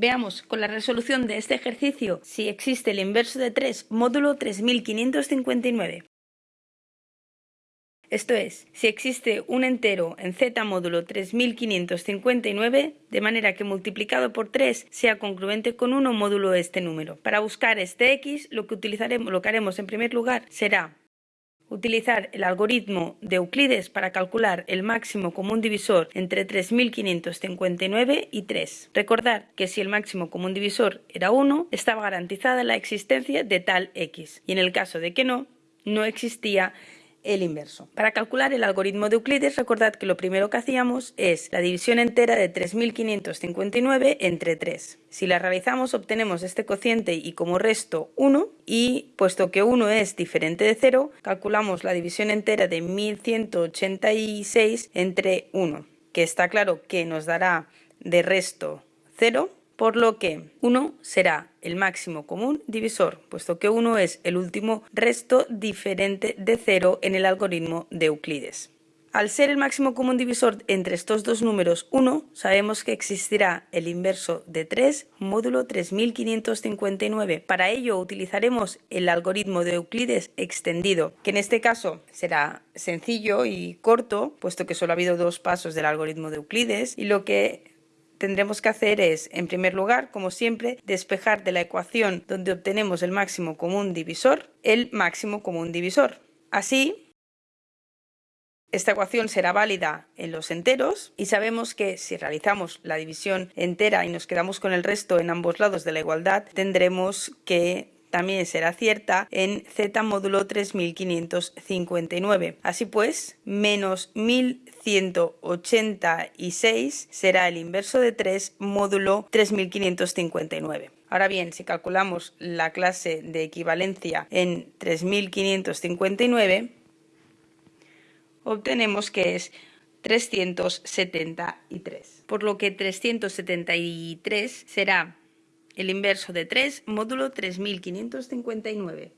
Veamos con la resolución de este ejercicio si existe el inverso de 3 módulo 3559. Esto es, si existe un entero en z módulo 3559, de manera que multiplicado por 3 sea congruente con 1 módulo este número. Para buscar este x, lo que, utilizaremos, lo que haremos en primer lugar será utilizar el algoritmo de Euclides para calcular el máximo común divisor entre 3.559 y 3. Recordar que si el máximo común divisor era 1, estaba garantizada la existencia de tal x, y en el caso de que no, no existía el inverso. Para calcular el algoritmo de Euclides, recordad que lo primero que hacíamos es la división entera de 3.559 entre 3. Si la realizamos obtenemos este cociente y como resto 1 y puesto que 1 es diferente de 0, calculamos la división entera de 1186 entre 1, que está claro que nos dará de resto 0 por lo que 1 será el máximo común divisor, puesto que 1 es el último resto diferente de 0 en el algoritmo de Euclides. Al ser el máximo común divisor entre estos dos números 1, sabemos que existirá el inverso de 3 módulo 3559. Para ello utilizaremos el algoritmo de Euclides extendido, que en este caso será sencillo y corto, puesto que solo ha habido dos pasos del algoritmo de Euclides, y lo que tendremos que hacer es, en primer lugar, como siempre, despejar de la ecuación donde obtenemos el máximo común divisor, el máximo común divisor. Así, esta ecuación será válida en los enteros y sabemos que si realizamos la división entera y nos quedamos con el resto en ambos lados de la igualdad, tendremos que también será cierta en z módulo 3559. Así pues, menos 1186 será el inverso de 3 módulo 3559. Ahora bien, si calculamos la clase de equivalencia en 3559, obtenemos que es 373. Por lo que 373 será el inverso de 3 módulo 3559.